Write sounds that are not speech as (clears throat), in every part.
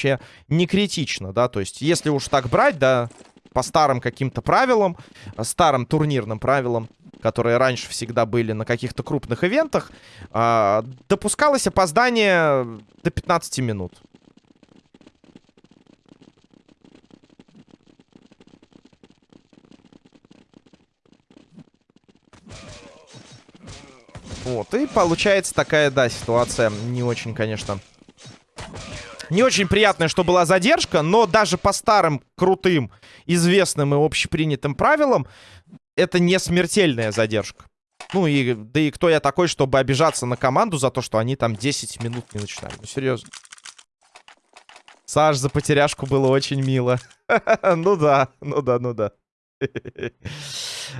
вообще не критично, да, то есть если уж так брать, да, по старым каким-то правилам, э, старым турнирным правилам, которые раньше всегда были на каких-то крупных ивентах, э, допускалось опоздание до 15 минут. Вот, и получается такая, да, ситуация не очень, конечно, не очень приятно, что была задержка, но даже по старым, крутым, известным и общепринятым правилам, это не смертельная задержка. Ну и, да и кто я такой, чтобы обижаться на команду за то, что они там 10 минут не начинали. Ну, серьезно. Саш, за потеряшку было очень мило. (laughs) Ну да, ну да, ну да. (laughs)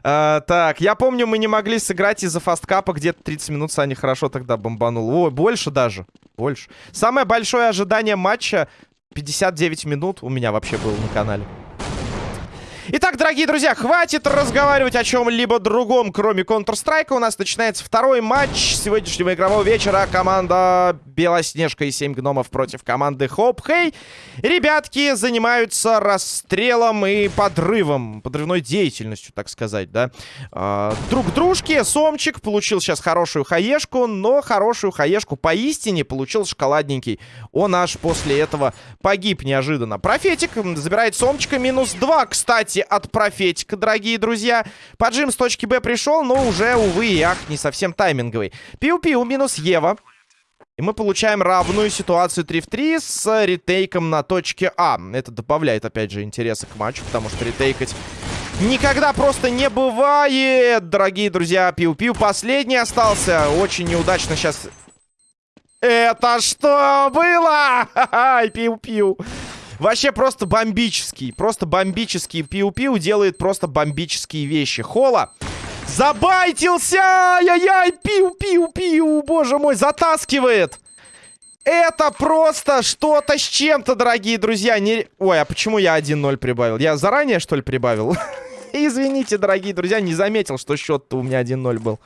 А, так, я помню, мы не могли сыграть из-за фасткапа. Где-то 30 минут Саня хорошо тогда бомбанул. Ой, больше даже. Больше. Самое большое ожидание матча 59 минут у меня вообще было на канале. Итак, дорогие друзья, хватит разговаривать о чем-либо другом, кроме Counter-Strike. У нас начинается второй матч сегодняшнего игрового вечера. Команда Белоснежка и 7 гномов против команды Хоп Хей. Ребятки занимаются расстрелом и подрывом, подрывной деятельностью, так сказать, да. А, друг дружки. Сомчик получил сейчас хорошую хаешку, но хорошую хаешку поистине получил шоколадненький. Он аж после этого погиб неожиданно. Профетик забирает Сомчика минус 2, кстати от профетика, дорогие друзья. Поджим с точки Б пришел, но уже, увы и не совсем тайминговый. Пиу-пиу минус Ева. И мы получаем равную ситуацию 3 в 3 с ретейком на точке А. Это добавляет, опять же, интереса к матчу, потому что ретейкать никогда просто не бывает, дорогие друзья. Пиу-пиу последний остался. Очень неудачно сейчас... Это что было? (laughs) Ай, пиу-пиу. Вообще просто бомбический. Просто бомбический. Пиу-пиу делает просто бомбические вещи. Хола. Забайтился! Ай-яй-яй! Пиу-пиу-пиу! Боже мой, затаскивает! Это просто что-то с чем-то, дорогие друзья. Не... Ой, а почему я 1-0 прибавил? Я заранее, что ли, прибавил? (laughs) Извините, дорогие друзья, не заметил, что счет-то у меня 1-0 был.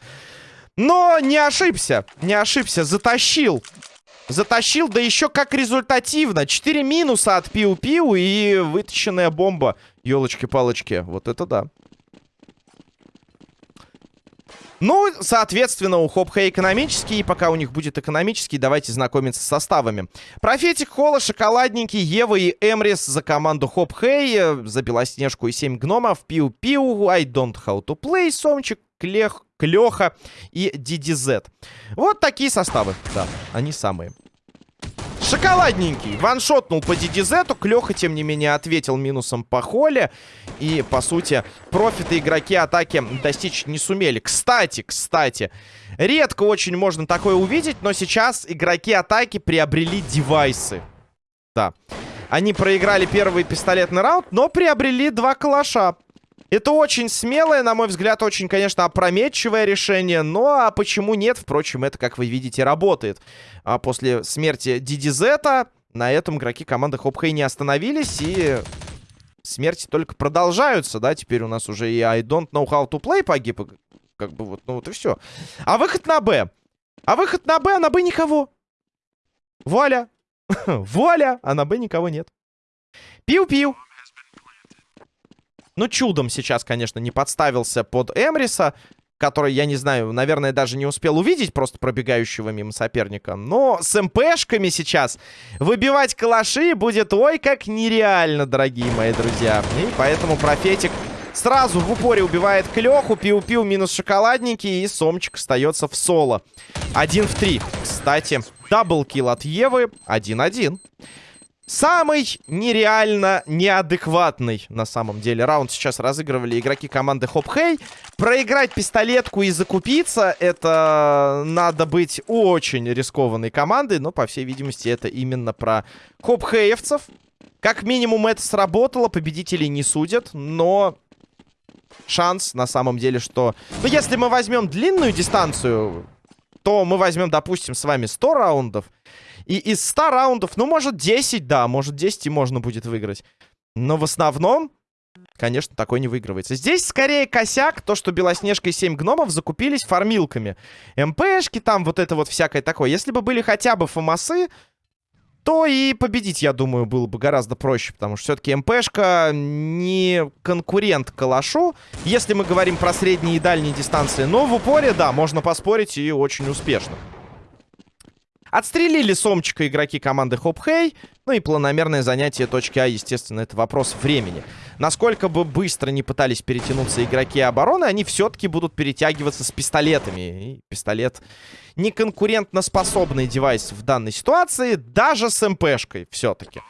Но не ошибся, не ошибся, затащил. Затащил, да еще как результативно. 4 минуса от Пиу-Пиу и вытащенная бомба. Елочки-палочки. Вот это да. Ну, соответственно, у Хопха экономический. И пока у них будет экономический, давайте знакомиться с составами. Профетик, Холла, Шоколадненький, Ева и Эмрис за команду Хоп Хей. За Белоснежку и 7 гномов. Пиу-Пиу, I don't how to play, Сомчик, Клех, Клеха и DDZ. Вот такие составы, да, они самые. Шоколадненький. Ваншотнул по DDZ. Клеха, тем не менее, ответил минусом по холле. И, по сути, профиты игроки атаки достичь не сумели. Кстати, кстати, редко очень можно такое увидеть, но сейчас игроки атаки приобрели девайсы. Да. Они проиграли первый пистолетный раунд, но приобрели два калаша. Это очень смелое, на мой взгляд, очень, конечно, опрометчивое решение. Но а почему нет? Впрочем, это, как вы видите, работает. А после смерти DDZ на этом игроки команды Хопхей не остановились. И смерти только продолжаются, да? Теперь у нас уже и I don't know how to play погиб. Как бы вот, ну вот и все. А выход на Б. А выход на Б, а на Б никого. Вуаля. (laughs) Вуаля, а на Б никого нет. Пиу-пиу. Ну, чудом сейчас, конечно, не подставился под Эмриса, который, я не знаю, наверное, даже не успел увидеть просто пробегающего мимо соперника. Но с МПшками сейчас выбивать калаши будет, ой, как нереально, дорогие мои друзья. И поэтому профетик сразу в упоре убивает Клеху, Пиу-Пиу минус шоколадники, и Сомчик остается в соло. Один в три. Кстати, double kill от Евы, 1-1. Самый нереально неадекватный, на самом деле, раунд сейчас разыгрывали игроки команды Хоп Хей. Проиграть пистолетку и закупиться, это надо быть очень рискованной командой, но, по всей видимости, это именно про Хоп Хеевцев. Как минимум это сработало, победителей не судят, но шанс на самом деле, что... Ну, если мы возьмем длинную дистанцию, то мы возьмем, допустим, с вами 100 раундов, и из 100 раундов, ну, может, 10, да, может, 10 и можно будет выиграть. Но в основном конечно, такой не выигрывается. Здесь скорее косяк, то, что Белоснежка и 7 гномов закупились фармилками. МПшки там, вот это вот всякое такое. Если бы были хотя бы фомасы, то и победить, я думаю, было бы гораздо проще. Потому что все-таки МПшка не конкурент Калашу. Если мы говорим про средние и дальние дистанции. Но в упоре, да, можно поспорить и очень успешно. Отстрелили Сомчика игроки команды Хоп Хей. Ну и планомерное занятие точки А, естественно, это вопрос времени. Насколько бы быстро не пытались перетянуться игроки обороны, они все-таки будут перетягиваться с пистолетами. И пистолет не конкурентно способный девайс в данной ситуации, даже с МПшкой все-таки.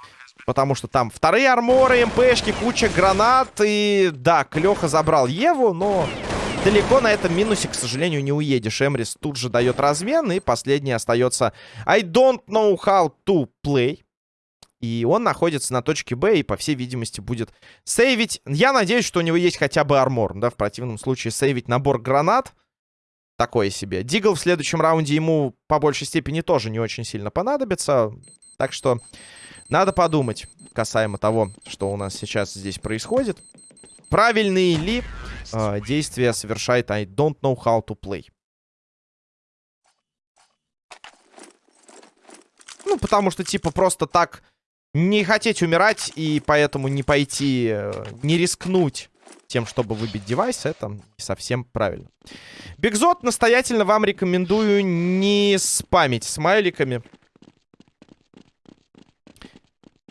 Потому что там вторые арморы, МПшки, куча гранат. И да, Клёха забрал Еву, но далеко на этом минусе, к сожалению, не уедешь. Эмрис тут же дает размен. И последний остается I don't know how to play. И он находится на точке Б и, по всей видимости, будет сейвить. Я надеюсь, что у него есть хотя бы армор. Да, в противном случае сейвить набор гранат. Такое себе. Дигл в следующем раунде ему по большей степени тоже не очень сильно понадобится. Так что надо подумать касаемо того, что у нас сейчас здесь происходит. Правильные ли э, действия совершает I don't know how to play. Ну, потому что, типа, просто так не хотеть умирать и поэтому не пойти, э, не рискнуть тем, чтобы выбить девайс, это совсем правильно. Бигзот, настоятельно вам рекомендую не спамить смайликами.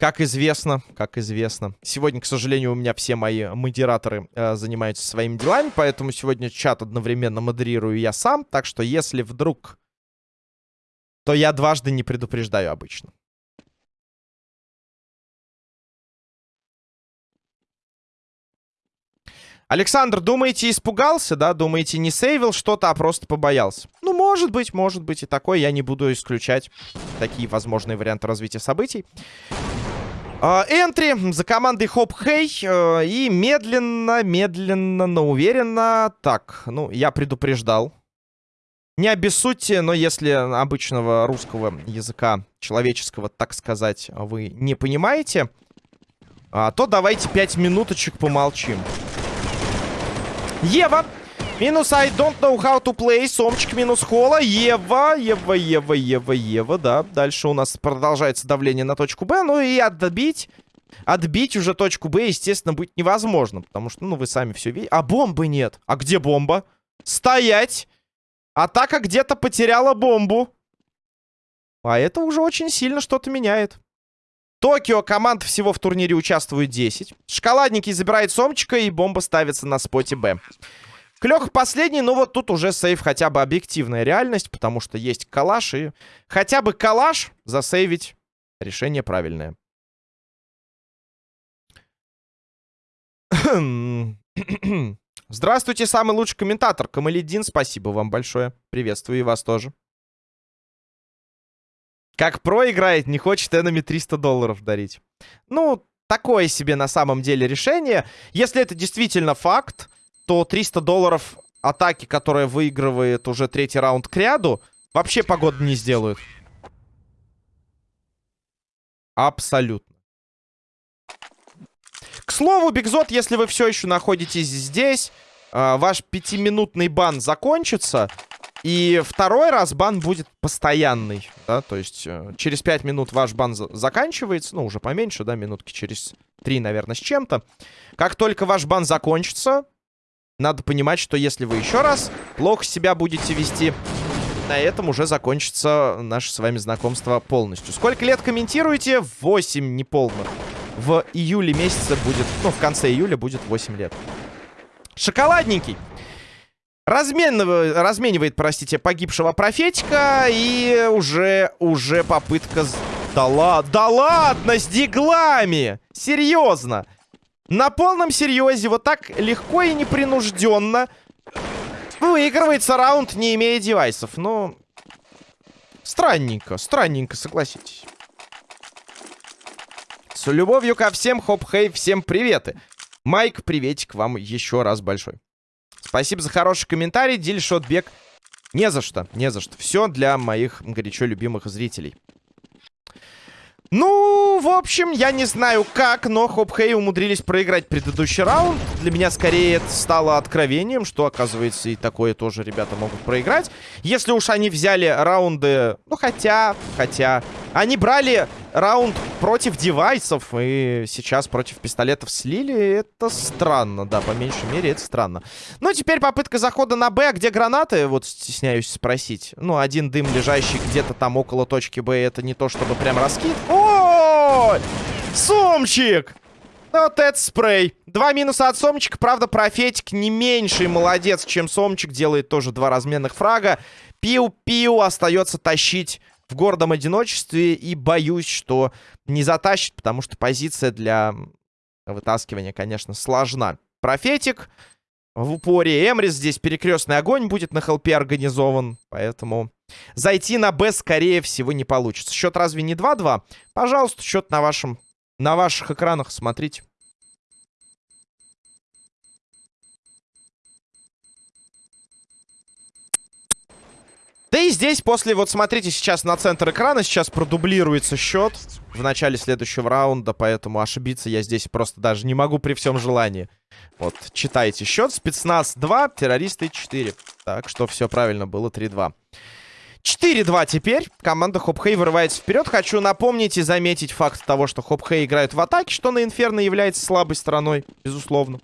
Как известно, как известно. Сегодня, к сожалению, у меня все мои модераторы э, занимаются своими делами, поэтому сегодня чат одновременно модерирую я сам. Так что, если вдруг... То я дважды не предупреждаю обычно. Александр, думаете, испугался, да? Думаете, не сейвил что-то, а просто побоялся? Ну, может быть, может быть и такое. Я не буду исключать такие возможные варианты развития событий. А, энтри за командой Хоп Хей. Э, и медленно, медленно, но уверенно. Так, ну, я предупреждал. Не обессудьте, но если обычного русского языка, человеческого, так сказать, вы не понимаете, а, то давайте пять минуточек помолчим. Ева. Минус I don't know how to play. Сомчик минус Хола. Ева, Ева, Ева, Ева, Ева. Да, дальше у нас продолжается давление на точку Б. Ну и отбить... Отбить уже точку Б, естественно, будет невозможно. Потому что, ну, вы сами все видите. А бомбы нет. А где бомба? Стоять! Атака где-то потеряла бомбу. А это уже очень сильно что-то меняет. Токио команд всего в турнире участвует 10. Шоколадники забирает Сомчика, и бомба ставится на споте Б. Клёх последний, но вот тут уже сейв хотя бы объективная реальность, потому что есть калаш, и хотя бы калаш засейвить решение правильное. (clears throat) Здравствуйте, самый лучший комментатор. Камаледин, спасибо вам большое. Приветствую и вас тоже. Как про играет, не хочет энами 300 долларов дарить. Ну, такое себе на самом деле решение. Если это действительно факт, то 300 долларов атаки, которая выигрывает уже третий раунд к ряду, вообще погоду не сделают. Абсолютно. К слову, Бигзот, если вы все еще находитесь здесь, э, ваш пятиминутный бан закончится, и второй раз бан будет постоянный, да, то есть э, через 5 минут ваш бан за заканчивается, ну, уже поменьше, да, минутки через 3, наверное, с чем-то. Как только ваш бан закончится, надо понимать, что если вы еще раз плохо себя будете вести, на этом уже закончится наше с вами знакомство полностью. Сколько лет комментируете? 8 неполных. В июле месяце будет, ну, в конце июля будет 8 лет. Шоколадненький. Разменивает, разменивает, простите, погибшего профетика. И уже, уже попытка... Да, ла... да ладно, с диглами! Серьезно! На полном серьезе, вот так легко и непринужденно выигрывается раунд, не имея девайсов. Ну, странненько, странненько, согласитесь. С любовью ко всем, хоп-хей, всем приветы. Майк, приветик вам еще раз большой. Спасибо за хороший комментарий, Дильшотбек. Не за что, не за что. Все для моих горячо любимых зрителей. Ну, в общем, я не знаю как, но Хоп Хей умудрились проиграть предыдущий раунд. Для меня скорее это стало откровением, что, оказывается, и такое тоже ребята могут проиграть. Если уж они взяли раунды... Ну, хотя... Хотя... Они брали раунд против девайсов и сейчас против пистолетов слили. Это странно, да, по меньшей мере это странно. Ну, теперь попытка захода на Б. Где гранаты? Вот стесняюсь спросить. Ну, один дым, лежащий где-то там около точки Б, это не то, чтобы прям раскид. Ой! Сомчик! Вот это спрей. Два минуса от Сомчика. Правда, профетик не меньший молодец, чем Сомчик. Делает тоже два разменных фрага. Пиу-пиу остается тащить в гордом одиночестве. И боюсь, что не затащит, потому что позиция для вытаскивания, конечно, сложна. Профетик в упоре. Эмрис здесь перекрестный огонь будет на хелпе организован. Поэтому зайти на Б, скорее всего, не получится. Счет разве не 2-2? Пожалуйста, счет на, вашем, на ваших экранах смотрите. Да и здесь после, вот смотрите сейчас на центр экрана, сейчас продублируется счет в начале следующего раунда, поэтому ошибиться я здесь просто даже не могу при всем желании. Вот, читайте счет. Спецназ 2, террористы 4. Так что все правильно было, 3-2. 4-2 теперь. Команда Хопхей вырывается вперед. Хочу напомнить и заметить факт того, что Хопхей играют в атаке, что на Инферно является слабой стороной, безусловно.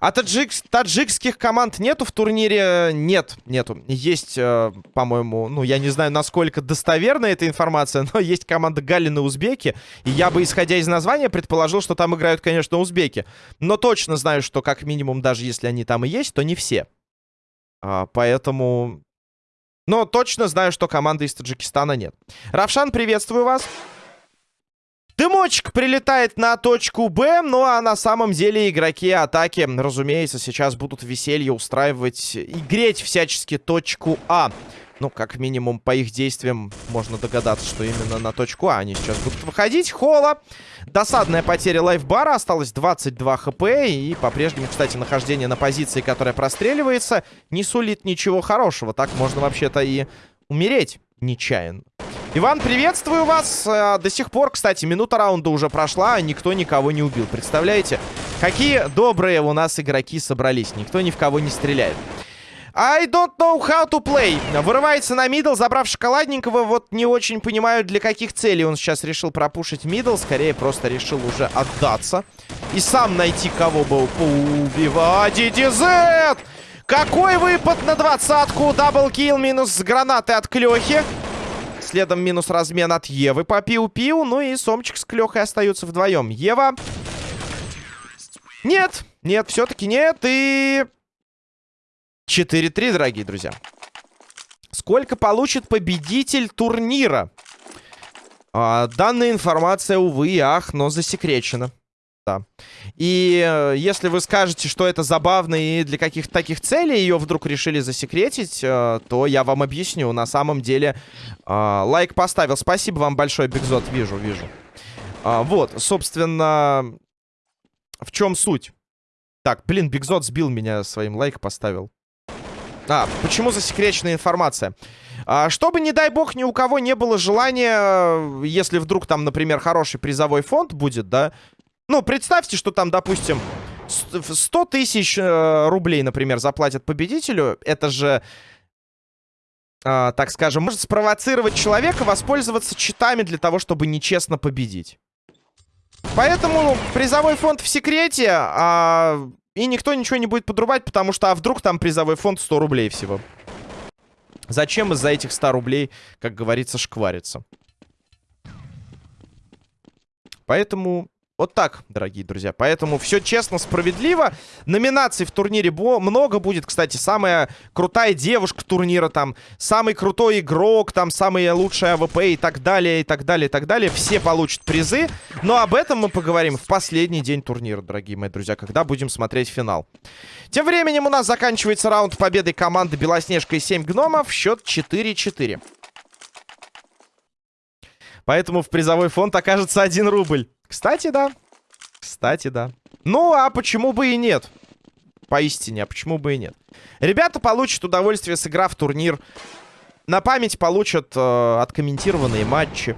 А таджик, таджикских команд нету в турнире? Нет, нету. Есть, э, по-моему, ну, я не знаю, насколько достоверна эта информация, (laughs) но есть команда Галины Узбеки. И я бы, исходя из названия, предположил, что там играют, конечно, узбеки. Но точно знаю, что как минимум, даже если они там и есть, то не все. А, поэтому... Но точно знаю, что команды из Таджикистана нет. Равшан, приветствую вас. Дымочек прилетает на точку Б, ну а на самом деле игроки атаки, разумеется, сейчас будут веселье устраивать и греть всячески точку А. Ну, как минимум, по их действиям можно догадаться, что именно на точку А они сейчас будут выходить. Хола. Досадная потеря лайфбара. Осталось 22 хп. И по-прежнему, кстати, нахождение на позиции, которая простреливается, не сулит ничего хорошего. Так можно вообще-то и умереть нечаянно. Иван, приветствую вас. Э, до сих пор, кстати, минута раунда уже прошла, а никто никого не убил. Представляете? Какие добрые у нас игроки собрались. Никто ни в кого не стреляет. I don't know how to play. Вырывается на middle, забрав шоколадненького. Вот не очень понимаю, для каких целей он сейчас решил пропушить middle. Скорее, просто решил уже отдаться. И сам найти, кого бы поубивать. DDZ! Какой выпад на двадцатку. Даблкил минус гранаты от Клёхи. Следом минус размен от Евы по пиу-пиу. Ну и Сомчик с Клёхой остаются вдвоем. Ева. Нет, нет, все-таки нет. И 4-3, дорогие друзья. Сколько получит победитель турнира? А, данная информация, увы и ах, но засекречена да. И э, если вы скажете, что это забавно и для каких-то таких целей ее вдруг решили засекретить, э, то я вам объясню. На самом деле, э, лайк поставил. Спасибо вам большое, Бигзот. Вижу, вижу. А, вот, собственно, в чем суть? Так, блин, Бигзот сбил меня своим лайк поставил. А, почему засекреченная информация? А, чтобы, не дай бог, ни у кого не было желания, если вдруг там, например, хороший призовой фонд будет, да, ну, представьте, что там, допустим, 100 тысяч э, рублей, например, заплатят победителю. Это же, э, так скажем, может спровоцировать человека воспользоваться читами для того, чтобы нечестно победить. Поэтому призовой фонд в секрете, а... и никто ничего не будет подрубать, потому что, а вдруг там призовой фонд 100 рублей всего. Зачем из-за этих 100 рублей, как говорится, шквариться? Поэтому вот так, дорогие друзья. Поэтому все честно, справедливо. Номинаций в турнире много будет. Кстати, самая крутая девушка турнира там. Самый крутой игрок, там самый лучший АВП и так далее, и так далее, и так далее. Все получат призы. Но об этом мы поговорим в последний день турнира, дорогие мои друзья, когда будем смотреть финал. Тем временем у нас заканчивается раунд победы команды Белоснежка и 7 гномов. Счет 4-4. Поэтому в призовой фонд окажется 1 рубль. Кстати, да. Кстати, да. Ну, а почему бы и нет? Поистине, а почему бы и нет? Ребята получат удовольствие, сыграв турнир на память получат э, откомментированные матчи.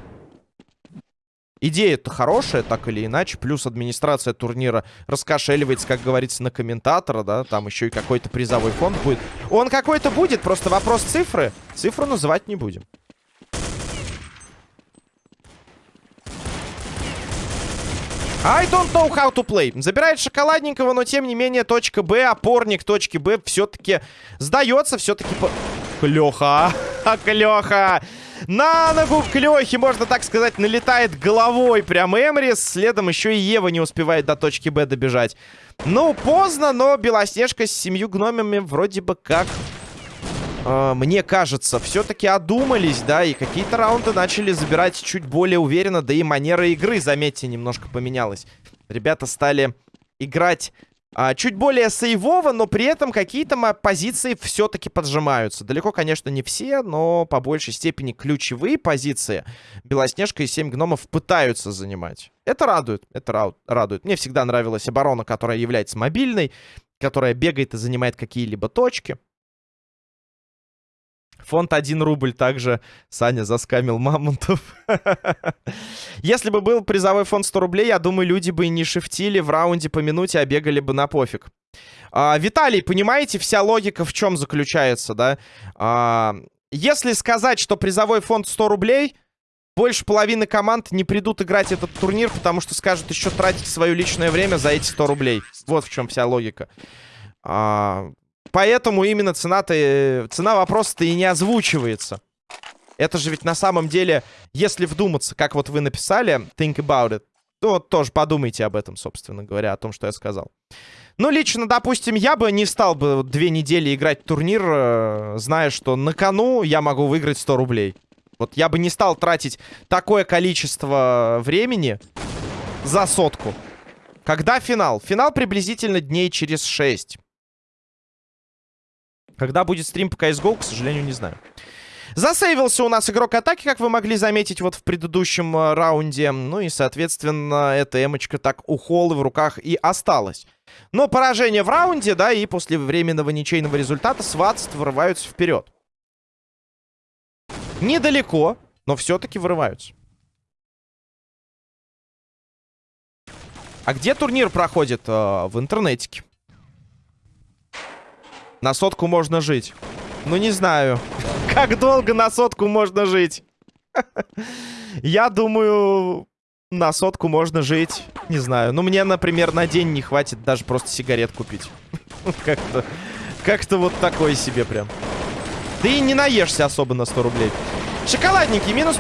Идея-то хорошая, так или иначе. Плюс администрация турнира раскошеливается, как говорится, на комментатора, да. Там еще и какой-то призовой фонд будет. Он какой-то будет, просто вопрос цифры. Цифру называть не будем. I don't know how to play. Забирает шоколадненького, но тем не менее точка Б, опорник точки Б все-таки сдается, все-таки... По... Клёха, (laughs) Клёха! На ногу Клёхи, можно так сказать, налетает головой прям Эмрис. Следом еще и Ева не успевает до точки Б добежать. Ну, поздно, но Белоснежка с семью гномами вроде бы как э, мне кажется, все-таки одумались, да, и какие-то раунды начали забирать чуть более уверенно, да и манера игры, заметьте, немножко поменялась. Ребята стали играть а, чуть более сейвово, но при этом какие-то позиции все-таки поджимаются. Далеко, конечно, не все, но по большей степени ключевые позиции Белоснежка и 7 гномов пытаются занимать. Это радует, это радует. Мне всегда нравилась оборона, которая является мобильной, которая бегает и занимает какие-либо точки. Фонд 1 рубль также Саня заскамил мамонтов. Если бы был призовой фонд 100 рублей, я думаю, люди бы не шифтили в раунде по минуте, а бегали бы на пофиг. А, Виталий, понимаете, вся логика в чем заключается, да? А, если сказать, что призовой фонд 100 рублей, больше половины команд не придут играть этот турнир, потому что скажут еще тратить свое личное время за эти 100 рублей. Вот в чем вся логика. А, Поэтому именно цена-то... Э, цена вопроса-то и не озвучивается. Это же ведь на самом деле, если вдуматься, как вот вы написали, think about it, то тоже подумайте об этом, собственно говоря, о том, что я сказал. Ну, лично, допустим, я бы не стал бы две недели играть в турнир, э, зная, что на кону я могу выиграть 100 рублей. Вот я бы не стал тратить такое количество времени за сотку. Когда финал? Финал приблизительно дней через 6. Когда будет стрим по CSGO, к сожалению, не знаю. Засейвился у нас игрок атаки, как вы могли заметить вот в предыдущем э, раунде. Ну и, соответственно, эта эмочка так у Холлы в руках и осталась. Но поражение в раунде, да, и после временного ничейного результата сватств вырываются вперед. Недалеко, но все-таки вырываются. А где турнир проходит? Э, в интернетике. На сотку можно жить. Ну, не знаю. (laughs) Как долго на сотку можно жить? (laughs) Я думаю, на сотку можно жить. Не знаю. Ну, мне, например, на день не хватит даже просто сигарет купить. (laughs) Как-то... Как-то вот такое себе прям. Да и не наешься особо на 100 рублей. Шоколадники, минус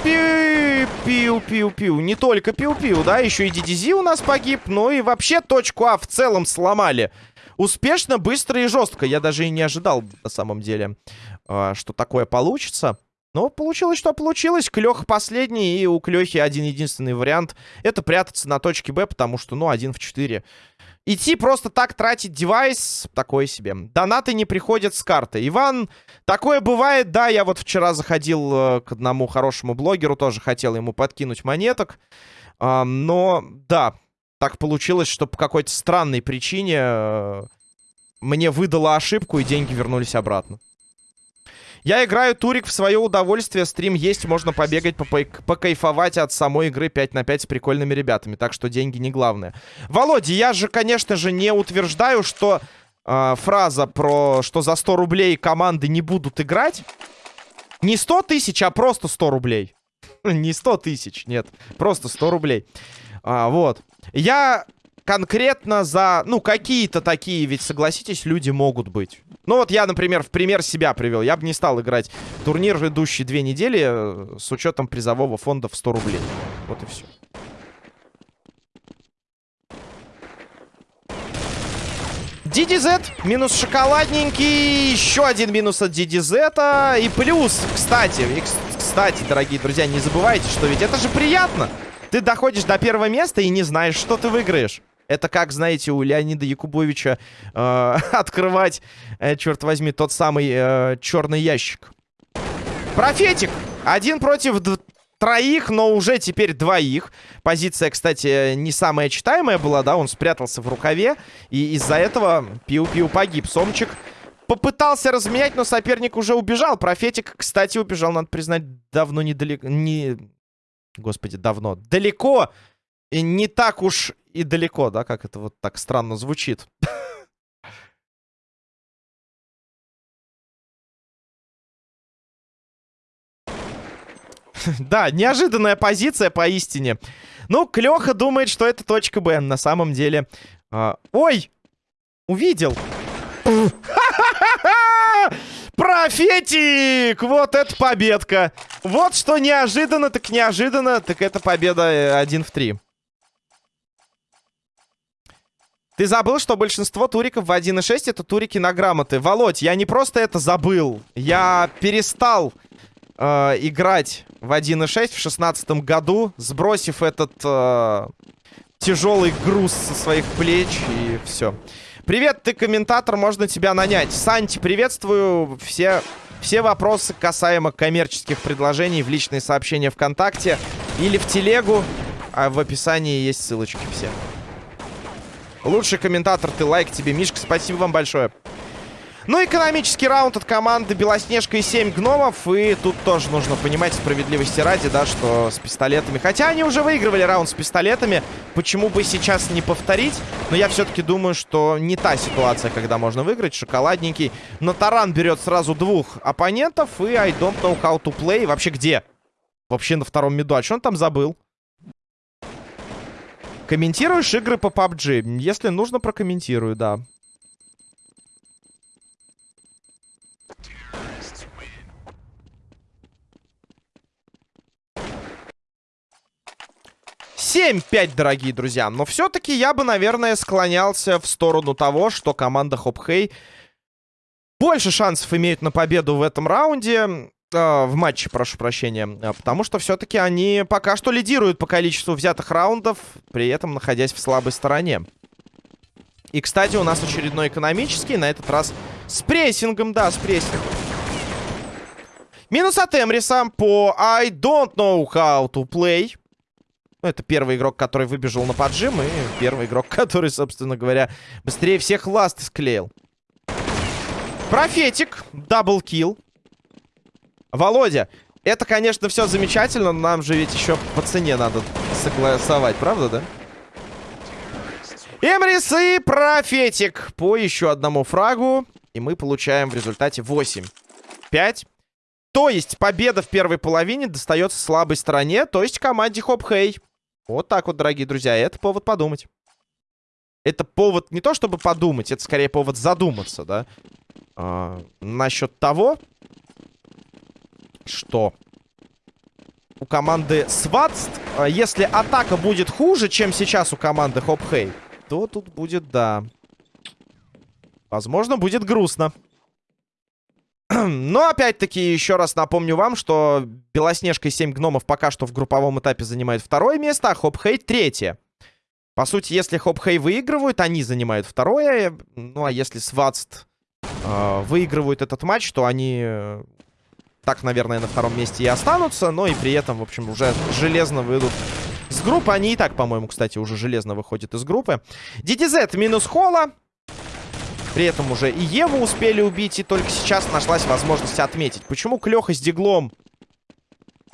пиу-пиу-пиу. Не только пиу-пиу, да, еще и DDZ у нас погиб. Ну и вообще точку А в целом сломали. Успешно, быстро и жестко. Я даже и не ожидал, на самом деле, а, что такое получится. Но получилось, что получилось. Клёх последний, и у Клёхи один-единственный вариант. Это прятаться на точке Б, потому что, ну, один в четыре. Идти просто так тратить девайс, такое себе. Донаты не приходят с карты. Иван, такое бывает, да, я вот вчера заходил э, к одному хорошему блогеру, тоже хотел ему подкинуть монеток. Но, да, так получилось, что по какой-то странной причине э, мне выдала ошибку, и деньги вернулись обратно. Я играю турик в свое удовольствие. Стрим есть, можно побегать, покайфовать от самой игры 5 на 5 с прикольными ребятами. Так что деньги не главное. Володя, я же, конечно же, не утверждаю, что э, фраза про что за 100 рублей команды не будут играть. Не 100 тысяч, а просто 100 рублей. (laughs) не 100 тысяч, нет. Просто 100 рублей. А, вот. Я конкретно за... Ну, какие-то такие, ведь, согласитесь, люди могут быть. Ну, вот я, например, в пример себя привел. Я бы не стал играть турнир, идущий две недели, э, с учетом призового фонда в 100 рублей. Вот и все. DDZ, минус шоколадненький, еще один минус от DDZ, и плюс, кстати, кстати, дорогие друзья, не забывайте, что ведь это же приятно. Ты доходишь до первого места и не знаешь, что ты выиграешь. Это как, знаете, у Леонида Якубовича э, (laughs) открывать, э, черт возьми, тот самый э, черный ящик. Профетик! Один против троих, но уже теперь двоих. Позиция, кстати, не самая читаемая была, да, он спрятался в рукаве. И из-за этого Пиу-Пиу погиб. Сомчик Попытался разменять, но соперник уже убежал. Профетик, кстати, убежал, надо признать, давно недалеко... Не... Господи, давно. Далеко и не так уж и далеко, да, как это вот так странно звучит. (laughs) Да, неожиданная позиция поистине. Ну, Клёха думает, что это точка Б. На самом деле... А... Ой! Увидел! Профетик! Вот это победка! Вот что неожиданно, так неожиданно, так это победа 1 в 3. Ты забыл, что большинство туриков в 1.6 это турики на грамоты. Володь, я не просто это забыл. Я перестал э, играть в 1.6 в шестнадцатом году, сбросив этот э, тяжелый груз со своих плеч и все. Привет, ты комментатор, можно тебя нанять. Санти, приветствую. Все, все вопросы касаемо коммерческих предложений в личные сообщения ВКонтакте или в телегу. А в описании есть ссылочки все. Лучший комментатор, ты лайк тебе. Мишка, спасибо вам большое. Ну, экономический раунд от команды Белоснежка и 7 гномов. И тут тоже нужно понимать справедливости ради, да, что с пистолетами... Хотя они уже выигрывали раунд с пистолетами. Почему бы сейчас не повторить? Но я все-таки думаю, что не та ситуация, когда можно выиграть. Шоколадненький. Но Таран берет сразу двух оппонентов. И I don't know how to play. Вообще где? Вообще на втором миду. А что он там забыл? Комментируешь игры по PUBG? Если нужно, прокомментирую, да. Семь пять, дорогие друзья. Но все-таки я бы, наверное, склонялся в сторону того, что команда Хопхей больше шансов имеет на победу в этом раунде. Э, в матче, прошу прощения. А, потому что все-таки они пока что лидируют по количеству взятых раундов, при этом находясь в слабой стороне. И, кстати, у нас очередной экономический, на этот раз с прессингом, да, с прессингом. Минус от Эмриса по I don't know how to play. Ну, это первый игрок, который выбежал на поджим, и первый игрок, (laughs) который, собственно говоря, быстрее всех ласт склеил. Профетик, double kill. Володя, это, конечно, все замечательно, но нам же ведь еще по цене надо согласовать, правда, да? Эмрис и Профетик по еще одному фрагу. И мы получаем в результате 8. 5. То есть победа в первой половине достается слабой стороне, то есть команде Хоп-Хей. Вот так вот, дорогие друзья, это повод подумать. Это повод не то, чтобы подумать, это скорее повод задуматься, да? А, насчет того, что у команды Сватст, а, если атака будет хуже, чем сейчас у команды Хопхей, то тут будет, да. Возможно, будет грустно. Но, опять-таки, еще раз напомню вам, что Белоснежка и 7 гномов пока что в групповом этапе занимают второе место, а Хопхей третье. По сути, если Хопхей выигрывают, они занимают второе. Ну, а если Сватст э, выигрывают этот матч, то они так, наверное, на втором месте и останутся. Но и при этом, в общем, уже железно выйдут с группы. Они и так, по-моему, кстати, уже железно выходят из группы. DDZ минус Холла. При этом уже и Еву успели убить, и только сейчас нашлась возможность отметить. Почему Клёха с Диглом?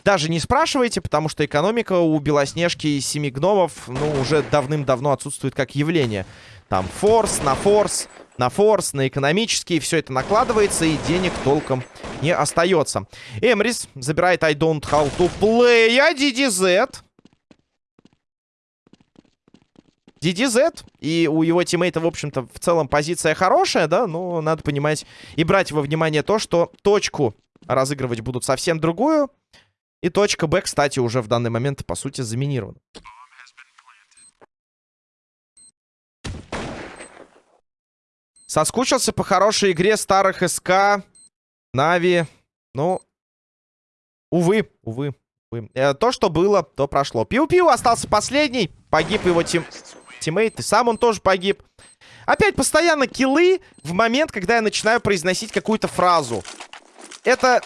Даже не спрашивайте, потому что экономика у Белоснежки и Семи Гномов, ну, уже давным-давно отсутствует как явление. Там форс на форс, на форс, на экономический. Все это накладывается, и денег толком не остается. Эмрис забирает I don't how to play, а DDZ... DDZ, и у его тиммейта, в общем-то, в целом позиция хорошая, да, но надо понимать и брать во внимание то, что точку разыгрывать будут совсем другую, и точка Б, кстати, уже в данный момент, по сути, заминирована. Соскучился по хорошей игре старых СК, Нави. Ну, увы, увы. Э, то, что было, то прошло. Пиу-пиу остался последний. Погиб его тим... тиммейт. И сам он тоже погиб. Опять постоянно киллы в момент, когда я начинаю произносить какую-то фразу. Это,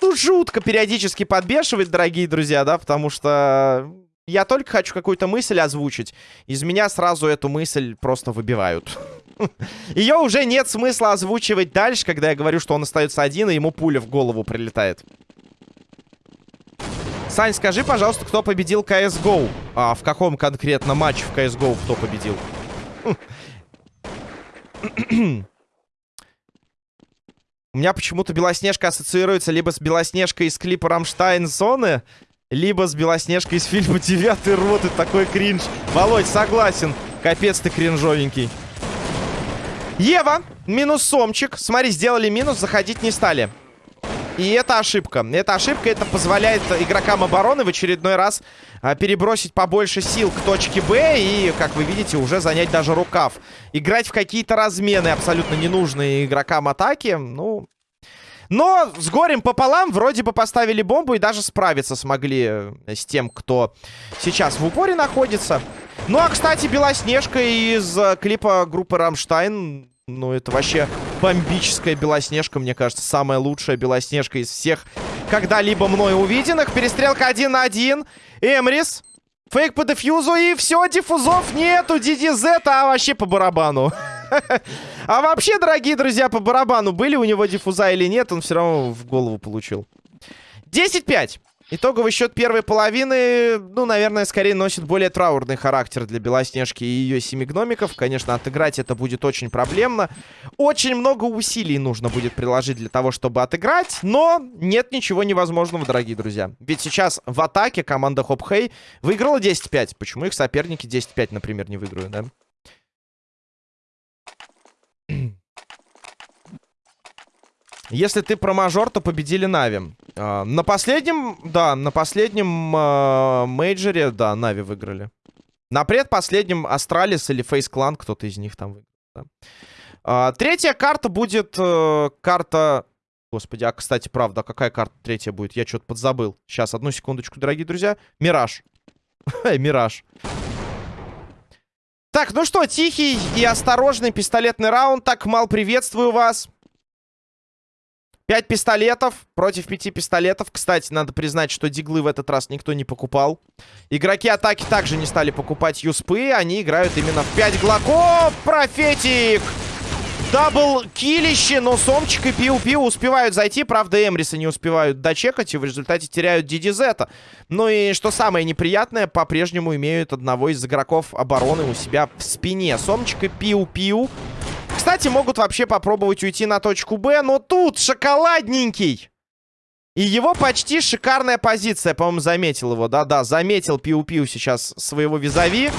ну, жутко периодически подбешивает, дорогие друзья, да, потому что я только хочу какую-то мысль озвучить. Из меня сразу эту мысль просто выбивают. (laughs) Ее уже нет смысла озвучивать дальше, когда я говорю, что он остается один, и ему пуля в голову прилетает. Сань, скажи, пожалуйста, кто победил CSGO? А в каком конкретно матче в CSGO кто победил? У меня почему-то Белоснежка ассоциируется либо с Белоснежкой из клипа «Рамштайн Зоны», либо с Белоснежкой из фильма «Девятый рот» и такой кринж. Володь, согласен. Капец ты кринжовенький. Ева, минус сомчик. Смотри, сделали минус, заходить не стали. И это ошибка. Это ошибка, это позволяет игрокам обороны в очередной раз а, перебросить побольше сил к точке Б и, как вы видите, уже занять даже рукав. Играть в какие-то размены абсолютно ненужные игрокам атаки, ну... Но с горем пополам вроде бы поставили бомбу и даже справиться смогли э, с тем, кто сейчас в упоре находится. Ну, а, кстати, Белоснежка из э, клипа группы «Рамштайн» Ну, это вообще бомбическая Белоснежка, мне кажется. Самая лучшая Белоснежка из всех когда-либо мной увиденных. Перестрелка один на один. Эмрис. Фейк по дефьюзу. И все, диффузов нету. DDZ, а вообще по барабану. (laughs) А вообще, дорогие друзья, по барабану. Были у него диффуза или нет, он все равно в голову получил. 10-5. Итоговый счет первой половины, ну, наверное, скорее носит более траурный характер для Белоснежки и ее семи гномиков. Конечно, отыграть это будет очень проблемно. Очень много усилий нужно будет приложить для того, чтобы отыграть. Но нет ничего невозможного, дорогие друзья. Ведь сейчас в атаке команда Хоп Хей выиграла 10-5. Почему их соперники 10-5, например, не выиграют, да? Если ты про мажор, то победили NAVI. А, на последнем, да, на последнем а, мейджоре, да, NAVI выиграли. На предпоследнем Astralis или FaZe Clan, кто-то из них там выиграл. Да. А, третья карта будет э, карта... Господи, а, кстати, правда, какая карта третья будет? Я что-то подзабыл. Сейчас, одну секундочку, дорогие друзья. Мираж. (laughs) Мираж. Так, ну что, тихий и осторожный пистолетный раунд. Так, Мал, приветствую вас. Пять пистолетов против пяти пистолетов. Кстати, надо признать, что диглы в этот раз никто не покупал. Игроки атаки также не стали покупать юспы. Они играют именно в 5 глоков. Профетик! Double kill ище, но Сомчик и Пиу-Пиу успевают зайти. Правда, Эмриса не успевают дочекать и в результате теряют Дидизета. Ну и что самое неприятное, по-прежнему имеют одного из игроков обороны у себя в спине. Сомчик и Пиу-Пиу кстати, могут вообще попробовать уйти на точку Б, но тут шоколадненький. И его почти шикарная позиция, по-моему, заметил его. Да-да, заметил Пиу-Пиу сейчас своего визави.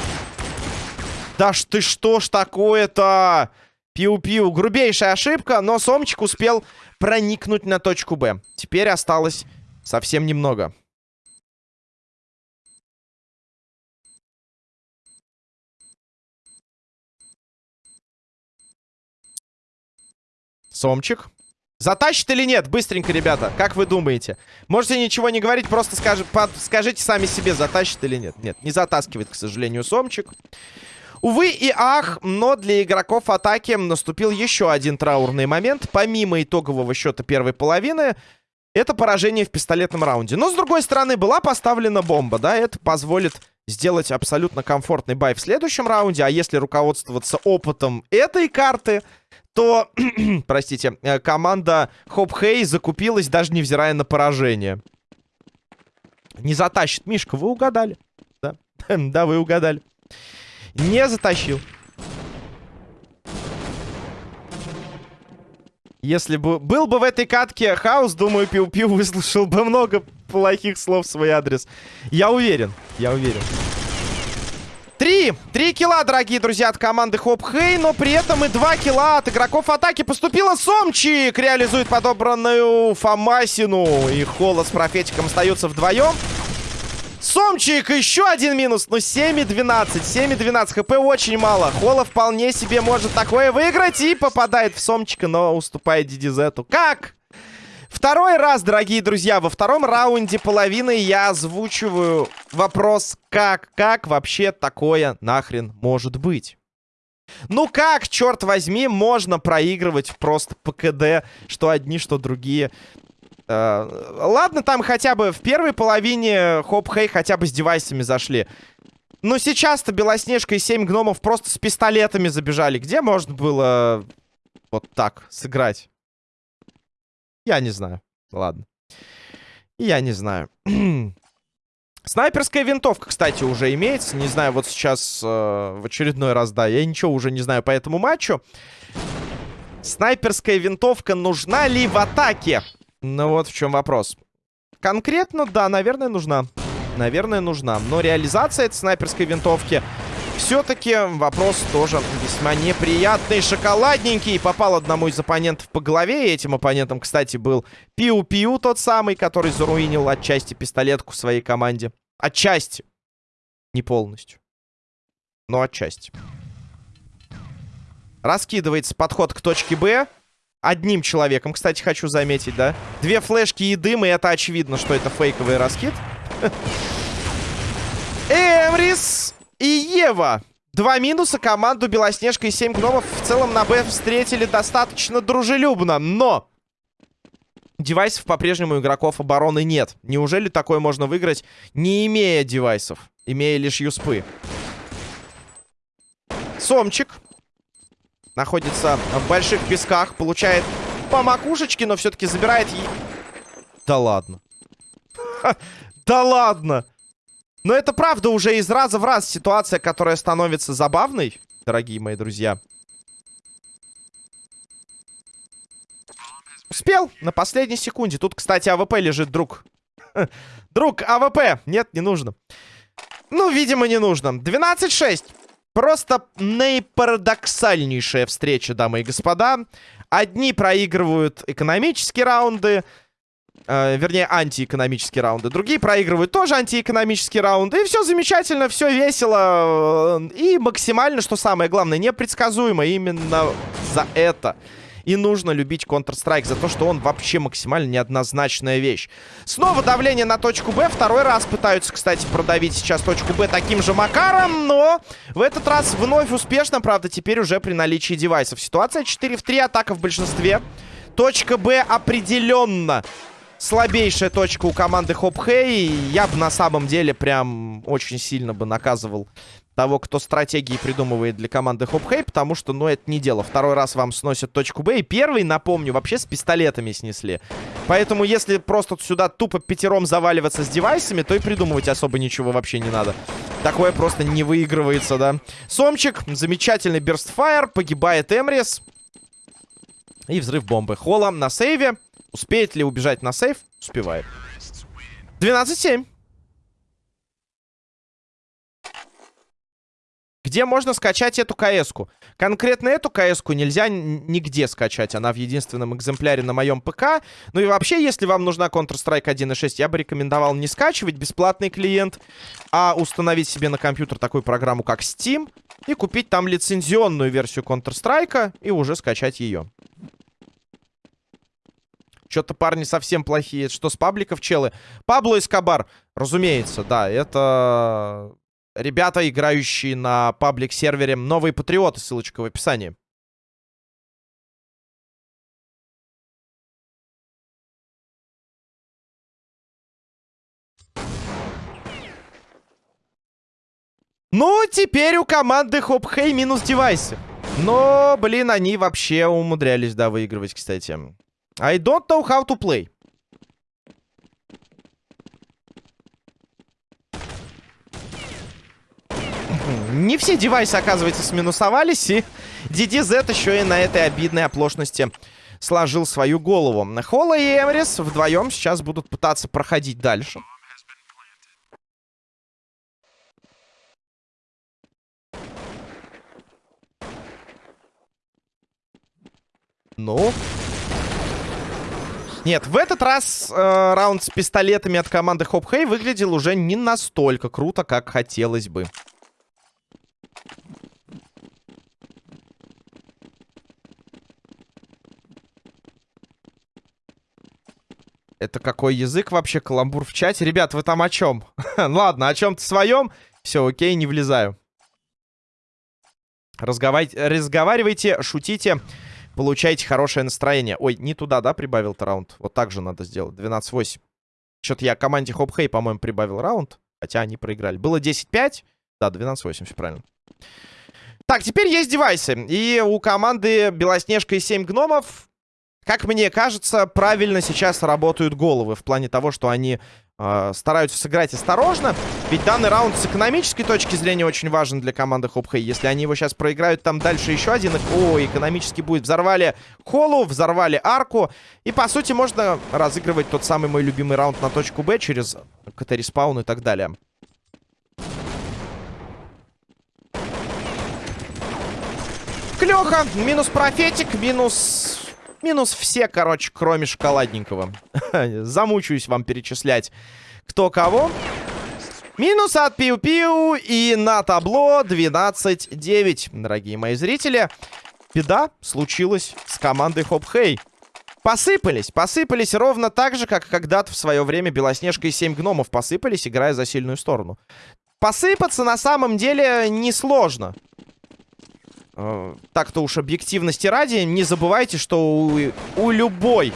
Да ж ты что ж такое-то? Пиу-Пиу. Грубейшая ошибка, но Сомчик успел проникнуть на точку Б. Теперь осталось совсем немного. Сомчик. Затащит или нет? Быстренько, ребята. Как вы думаете? Можете ничего не говорить, просто скажи, скажите сами себе, затащит или нет. Нет, не затаскивает, к сожалению, Сомчик. Увы и ах, но для игроков атаки наступил еще один траурный момент. Помимо итогового счета первой половины, это поражение в пистолетном раунде. Но, с другой стороны, была поставлена бомба, да, это позволит сделать абсолютно комфортный бай в следующем раунде. А если руководствоваться опытом этой карты, то, (clears throat) простите, э, команда Хоп Хей закупилась, даже невзирая на поражение. Не затащит. Мишка, вы угадали. Да, (laughs) да вы угадали. Не затащил. Если бы был бы в этой катке хаос, думаю, Пиу-Пиу выслушал бы много плохих слов в свой адрес. Я уверен, я уверен. Три! Три килла, дорогие друзья, от команды Хоп Хей, но при этом и два килла от игроков атаки. Поступила Сомчик, реализует подобранную Фомасину. И Холла с Профетиком остаются вдвоем. Сомчик, еще один минус. Ну, 7,12. 7,12 хп очень мало. Холла вполне себе может такое выиграть. И попадает в Сомчика, но уступает Дидизету. Как? Второй раз, дорогие друзья, во втором раунде половины я озвучиваю вопрос, как, как вообще такое нахрен может быть? Ну как, черт возьми, можно проигрывать просто по КД, что одни, что другие? Э, ладно, там хотя бы в первой половине Хоп Хей хотя бы с девайсами зашли. Ну, сейчас-то Белоснежка и 7 гномов просто с пистолетами забежали. Где можно было вот так сыграть? Я не знаю. Ладно. Я не знаю. (clears throat) Снайперская винтовка, кстати, уже имеется. Не знаю, вот сейчас э, в очередной раз, да, я ничего уже не знаю по этому матчу. Снайперская винтовка нужна ли в атаке? Ну вот в чем вопрос. Конкретно, да, наверное, нужна. Наверное, нужна. Но реализация этой снайперской винтовки все-таки вопрос тоже весьма неприятный. Шоколадненький. Попал одному из оппонентов по голове. И этим оппонентом, кстати, был Пиу-Пиу, тот самый, который заруинил отчасти пистолетку своей команде. Отчасти. Не полностью. Но отчасти. Раскидывается подход к точке Б. Одним человеком, кстати, хочу заметить, да? Две флешки и дым, и это очевидно, что это фейковый раскид. (laughs) Эмрис и Ева. Два минуса. Команду Белоснежка и семь гномов в целом на Б встретили достаточно дружелюбно. Но девайсов по-прежнему игроков обороны нет. Неужели такое можно выиграть, не имея девайсов? Имея лишь юспы. Сомчик Находится в больших песках. Получает по макушечке, но все-таки забирает... Да ладно. да ладно. Но это правда уже из раза в раз ситуация, которая становится забавной, дорогие мои друзья. Успел на последней секунде. Тут, кстати, АВП лежит, друг. друг, АВП. Нет, не нужно. Ну, видимо, не нужно. 12-6. Просто наипарадоксальнейшая встреча, дамы и господа. Одни проигрывают экономические раунды, э, вернее, антиэкономические раунды. Другие проигрывают тоже антиэкономические раунды. И все замечательно, все весело. Э, и максимально, что самое главное, непредсказуемо. Именно за это и нужно любить Counter-Strike за то, что он вообще максимально неоднозначная вещь. Снова давление на точку Б. Второй раз пытаются, кстати, продавить сейчас точку Б таким же макаром. Но в этот раз вновь успешно, правда, теперь уже при наличии девайсов. Ситуация 4 в 3, атака в большинстве. Точка Б определенно слабейшая точка у команды Хоп Хэй. Я бы на самом деле прям очень сильно бы наказывал того, кто стратегии придумывает для команды Хоп-Хей, потому что, ну, это не дело. Второй раз вам сносят точку Б, и первый, напомню, вообще с пистолетами снесли. Поэтому, если просто сюда тупо пятером заваливаться с девайсами, то и придумывать особо ничего вообще не надо. Такое просто не выигрывается, да. Сомчик, замечательный берстфайр, погибает Эмрис. И взрыв бомбы. Холла на сейве. Успеет ли убежать на сейв? Успевает. 12-7. Где можно скачать эту КС-ку? Конкретно эту КС-ку нельзя нигде скачать. Она в единственном экземпляре на моем ПК. Ну и вообще, если вам нужна Counter-Strike 1.6, я бы рекомендовал не скачивать бесплатный клиент, а установить себе на компьютер такую программу, как Steam, и купить там лицензионную версию Counter-Strike и уже скачать ее. Что-то парни совсем плохие. Что с пабликов, челы? Пабло Эскобар, разумеется, да, это ребята, играющие на паблик-сервере «Новые патриоты», ссылочка в описании. Ну, теперь у команды Хоп Хей минус девайсы. Но, блин, они вообще умудрялись, да, выигрывать, кстати. I don't know how to play. Не все девайсы, оказывается, сминусовались, и DDZ еще и на этой обидной оплошности сложил свою голову. Холла и Эмрис вдвоем сейчас будут пытаться проходить дальше. Ну... Нет, в этот раз э, раунд с пистолетами от команды Хоп Хей выглядел уже не настолько круто, как хотелось бы. Это какой язык вообще? Каламбур в чате? Ребят, вы там о чем? (laughs) Ладно, о чем-то своем. Все, окей, не влезаю. Разговаривайте, разговаривайте, шутите, получайте хорошее настроение. Ой, не туда, да, прибавил-то раунд? Вот так же надо сделать. 12-8. Что-то я команде Хоп Хей, по-моему, прибавил раунд. Хотя они проиграли. Было 10-5. Да, 12-8, все правильно. Так, теперь есть девайсы. И у команды Белоснежка и 7 гномов, как мне кажется, правильно сейчас работают головы. В плане того, что они э, стараются сыграть осторожно. Ведь данный раунд с экономической точки зрения очень важен для команды Хопхей. Если они его сейчас проиграют, там дальше еще один... О, экономически будет. Взорвали холу, взорвали арку. И, по сути, можно разыгрывать тот самый мой любимый раунд на точку Б через CT-respawn и так далее. Клёха, минус профетик, минус... Минус все, короче, кроме шоколадненького. (laughs) Замучаюсь вам перечислять, кто кого. Минус от Пиу-Пиу и на табло 12-9, дорогие мои зрители. Беда случилась с командой Хоп-Хей. Посыпались, посыпались ровно так же, как когда-то в свое время Белоснежка и 7 гномов посыпались, играя за сильную сторону. Посыпаться на самом деле несложно. Э, так-то уж объективности ради, не забывайте, что у, у любой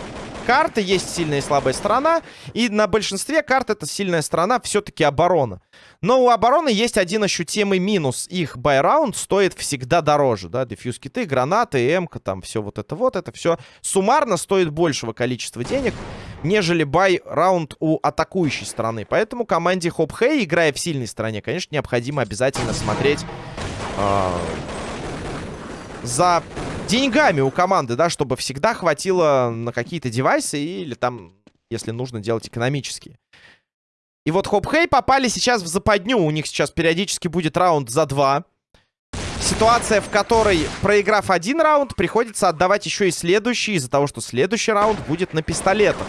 карты есть сильная и слабая сторона. И на большинстве карт эта сильная сторона все-таки оборона. Но у обороны есть один ощутимый минус. Их buy раунд стоит всегда дороже. Да? Defuse kits, гранаты, эмка, там все вот это вот. Это все суммарно стоит большего количества денег, нежели buy-раунд у атакующей стороны. Поэтому команде Хоп Хэй, играя в сильной стороне, конечно, необходимо обязательно смотреть... Э за деньгами у команды, да, чтобы всегда хватило на какие-то девайсы или там, если нужно, делать экономические. И вот Хоп-Хей попали сейчас в западню. У них сейчас периодически будет раунд за два. Ситуация, в которой, проиграв один раунд, приходится отдавать еще и следующий, из-за того, что следующий раунд будет на пистолетах.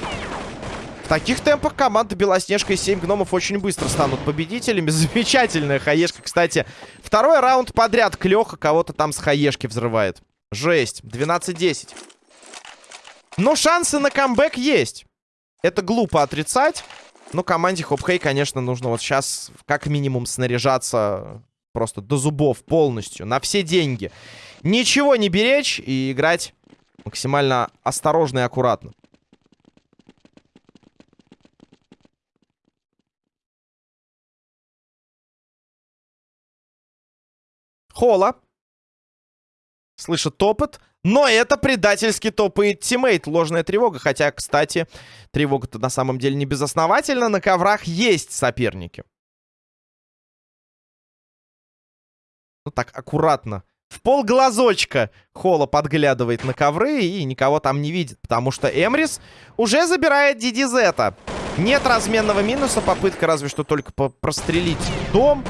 В таких темпах команда Белоснежка и 7 гномов очень быстро станут победителями. (laughs) Замечательная хаешка, кстати. Второй раунд подряд Клёха кого-то там с хаешки взрывает. Жесть. 12-10. Но шансы на камбэк есть. Это глупо отрицать. Но команде Хопхей, конечно, нужно вот сейчас как минимум снаряжаться просто до зубов полностью. На все деньги. Ничего не беречь и играть максимально осторожно и аккуратно. Хола. Слышит топот. Но это предательски топает тиммейт. Ложная тревога. Хотя, кстати, тревога-то на самом деле не безосновательна. На коврах есть соперники. Ну так, аккуратно. В пол глазочка Холла подглядывает на ковры и никого там не видит. Потому что Эмрис уже забирает Дидизета. Нет разменного минуса. Попытка разве что только прострелить дом.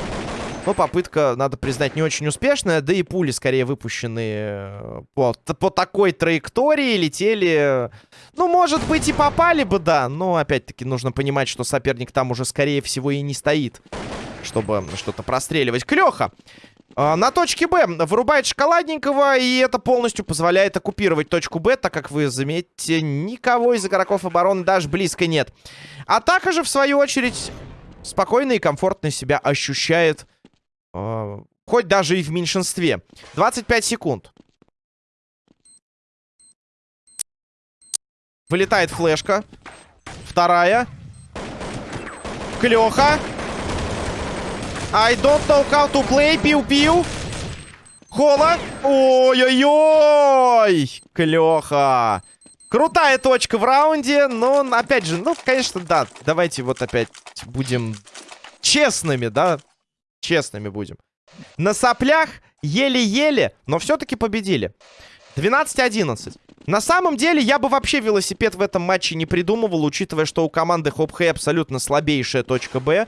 Но попытка, надо признать, не очень успешная. Да и пули, скорее, выпущенные э, по, по такой траектории летели... Ну, может быть, и попали бы, да. Но, опять-таки, нужно понимать, что соперник там уже, скорее всего, и не стоит, чтобы что-то простреливать. Клёха! А, на точке Б вырубает шоколадненького, и это полностью позволяет оккупировать точку Б, так как вы заметите, никого из игроков обороны даже близко нет. Атака же, в свою очередь, спокойно и комфортно себя ощущает а, хоть даже и в меньшинстве. 25 секунд. Вылетает флешка. Вторая. Клёха. I don't know how to play. Пиу-пиу. Хола. Ой-ой-ой. Клёха. Крутая точка в раунде. Но, опять же, ну, конечно, да. Давайте вот опять будем честными, да честными будем. На соплях еле-еле, но все-таки победили. 12-11. На самом деле, я бы вообще велосипед в этом матче не придумывал, учитывая, что у команды Хоп-Хэй абсолютно слабейшая точка Б.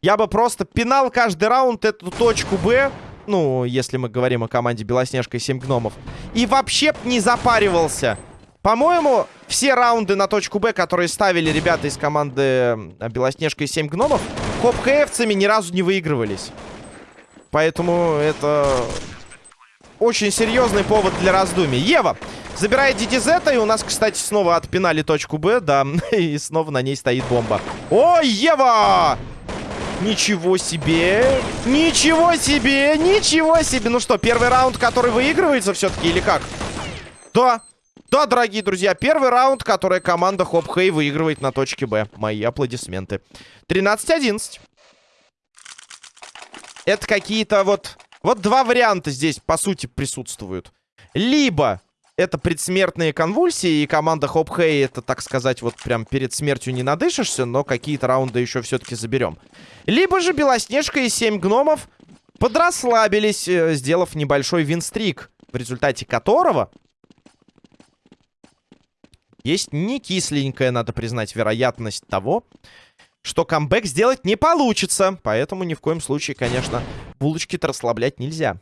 Я бы просто пинал каждый раунд эту точку Б, ну, если мы говорим о команде Белоснежка и 7 гномов, и вообще не запаривался. По-моему, все раунды на точку Б, которые ставили ребята из команды Белоснежка и 7 гномов, хоп-хэевцами ни разу не выигрывались. Поэтому это очень серьезный повод для раздумий. Ева забирает DDZ, и у нас, кстати, снова отпинали точку Б, да, (laughs) и снова на ней стоит бомба. О, Ева! Ничего себе! Ничего себе! Ничего себе! Ну что, первый раунд, который выигрывается все-таки, или как? Да, да, дорогие друзья, первый раунд, который команда Хоп Хей выигрывает на точке Б. Мои аплодисменты. 13-11. это какие-то вот... Вот два варианта здесь, по сути, присутствуют. Либо это предсмертные конвульсии, и команда Хоп Хэй это, так сказать, вот прям перед смертью не надышишься, но какие-то раунды еще все-таки заберем. Либо же Белоснежка и 7 гномов подрасслабились, э, сделав небольшой винстрик, в результате которого есть не кисленькая, надо признать, вероятность того, что камбэк сделать не получится. Поэтому ни в коем случае, конечно, булочки-то расслаблять нельзя.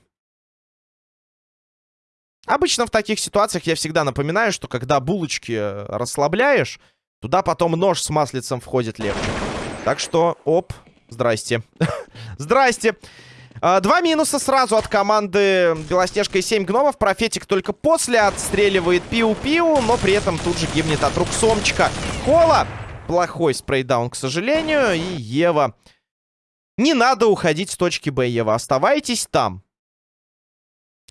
Обычно в таких ситуациях я всегда напоминаю, что когда булочки э, расслабляешь, туда потом нож с маслицем входит легче. Так что, оп, здрасте. (laughs) здрасте. А, два минуса сразу от команды Белоснежка и 7 гномов. Профетик только после отстреливает пиу-пиу, но при этом тут же гибнет от рук Сомчика. Кола! Плохой спрейдаун, к сожалению. И Ева... Не надо уходить с точки Б, Ева. Оставайтесь там.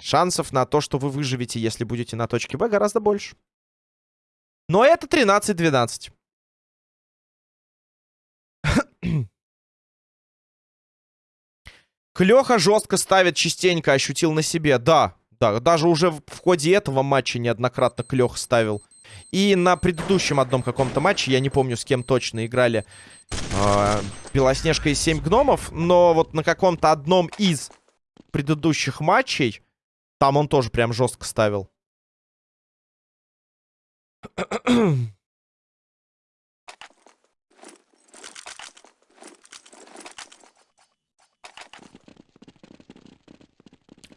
Шансов на то, что вы выживете, если будете на точке Б, гораздо больше. Но это 13-12. Клёха жестко ставит частенько, ощутил на себе. Да, да, даже уже в ходе этого матча неоднократно Клёх ставил. И на предыдущем одном каком-то матче, я не помню, с кем точно играли, э, Белоснежка и 7 гномов, но вот на каком-то одном из предыдущих матчей там он тоже прям жестко ставил.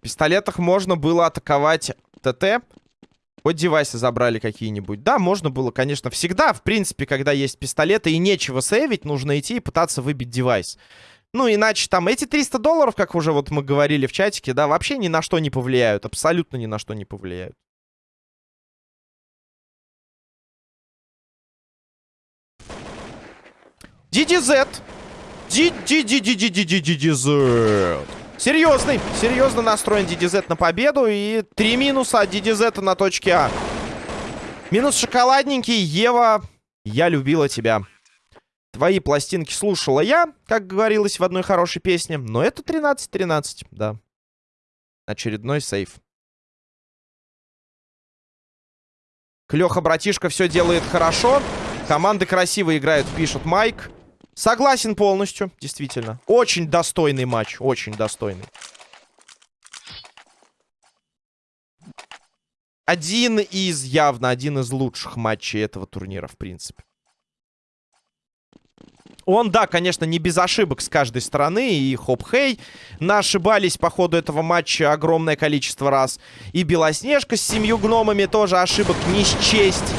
Пистолетах можно было атаковать ТТ. Вот девайсы забрали какие-нибудь. Да, можно было, конечно, всегда. В принципе, когда есть пистолеты и нечего сейвить, нужно идти и пытаться выбить девайс. Ну, иначе там эти 300 долларов, как уже вот мы говорили в чатике, да, вообще ни на что не повлияют. Абсолютно ни на что не повлияют. DDZ. DDZ. Серьезный, серьезно настроен DDZ на победу. И три минуса от DDZ на точке А. Минус шоколадненький. Ева, я любила тебя. Твои пластинки слушала я, как говорилось в одной хорошей песне. Но это 13-13, да. Очередной сейф. Клёха, братишка, все делает хорошо. Команды красиво играют, пишет Майк. Согласен полностью, действительно. Очень достойный матч, очень достойный. Один из, явно, один из лучших матчей этого турнира, в принципе. Он, да, конечно, не без ошибок с каждой стороны. И Хоп-Хей ошибались по ходу этого матча огромное количество раз. И Белоснежка с семью гномами тоже ошибок не счесть.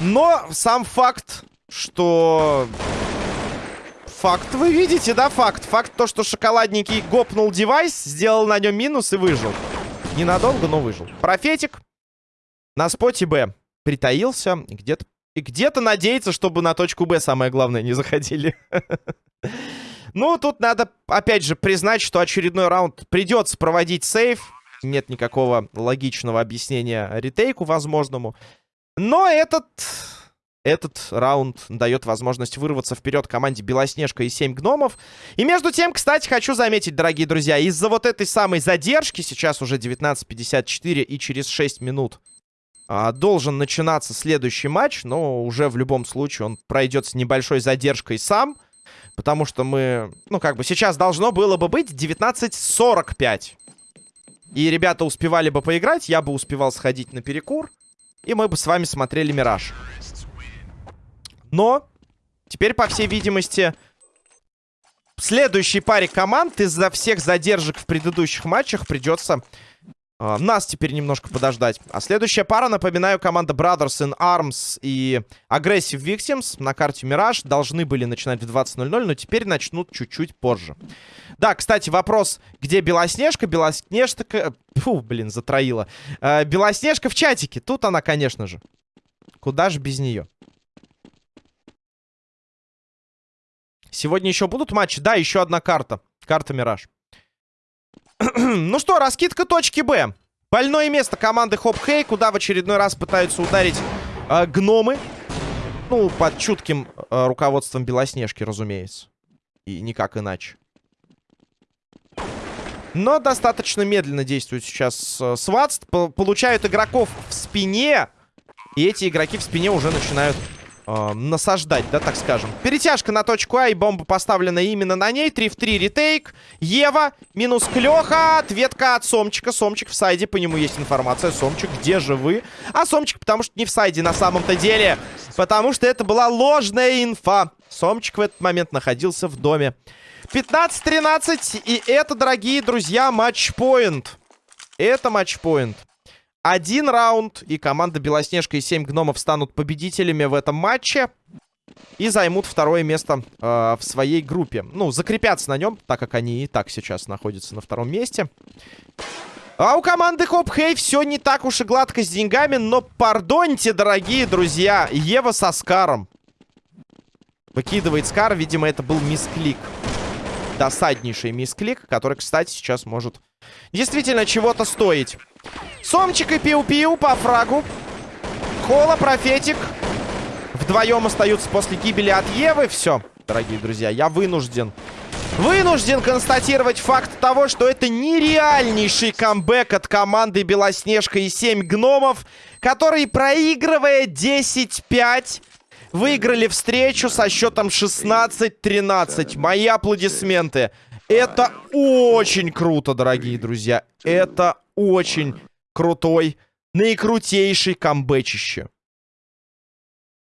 Но сам факт, что... Факт вы видите, да, факт? Факт то, что шоколадненький гопнул девайс, сделал на нем минус и выжил. Ненадолго, но выжил. Профетик на споте Б притаился, где-то и где-то надеяться, чтобы на точку Б, самое главное, не заходили. (laughs) Ну, тут надо, опять же, признать, что очередной раунд придется проводить сейф. Нет никакого логичного объяснения ретейку возможному. Но этот... Этот раунд дает возможность вырваться вперед команде Белоснежка и 7 гномов. И между тем, кстати, хочу заметить, дорогие друзья, из-за вот этой самой задержки, сейчас уже 19.54 и через 6 минут а, должен начинаться следующий матч, но уже в любом случае он пройдет с небольшой задержкой сам. Потому что мы, ну как бы сейчас должно было бы быть 19.45. И ребята успевали бы поиграть, я бы успевал сходить на перекур. И мы бы с вами смотрели Мираж. Но теперь, по всей видимости, следующей паре команд из-за всех задержек в предыдущих матчах придется Uh, нас теперь немножко подождать. А следующая пара, напоминаю, команда Brothers in Arms и Aggressive Victims на карте Мираж должны были начинать в 20.00, но теперь начнут чуть-чуть позже. Да, кстати, вопрос, где Белоснежка? Белоснежка... Фу, блин, затроила. Uh, Белоснежка в чатике. Тут она, конечно же. Куда же без нее? Сегодня еще будут матчи? Да, еще одна карта. Карта Мираж. (clears throat) ну что, раскидка точки Б. Больное место команды Хоп Хей, куда в очередной раз пытаются ударить э, гномы. Ну, под чутким э, руководством Белоснежки, разумеется. И никак иначе. Но достаточно медленно действует сейчас э, Сватс. П- Получают игроков в спине. И эти игроки в спине уже начинают э, насаждать, да, так скажем. Перетяжка на точку А, и бомба поставлена именно на ней. 3 в 3 ретейк. Ева, минус Клёха. Ответка от Сомчика. Сомчик в сайде, по нему есть информация. Сомчик, где же вы? А Сомчик, потому что не в сайде на самом-то деле. Потому что это была ложная инфа. Сомчик в этот момент находился в доме. 15-13. И это, дорогие друзья, матчпоинт. Это матчпоинт. Один раунд, и команда Белоснежка и 7 гномов станут победителями в этом матче. И займут второе место э, в своей группе. Ну, закрепятся на нем, так как они и так сейчас находятся на втором месте. А у команды Хоп Хей все не так уж и гладко с деньгами, но пардоньте, дорогие друзья, Ева со Скаром. Выкидывает Скар, видимо, это был мисклик. Досаднейший мисклик, который, кстати, сейчас может действительно чего-то стоить. Сомчик и Пиу-Пиу по фрагу. Хола, Профетик. Вдвоем остаются после гибели от Евы. Все, дорогие друзья, я вынужден. Вынужден констатировать факт того, что это нереальнейший камбэк от команды Белоснежка и 7 гномов, которые, проигрывая 10-5, выиграли встречу со счетом 16-13. Мои аплодисменты. Это очень круто, дорогие друзья. Это очень крутой, наикрутейший камбэчище.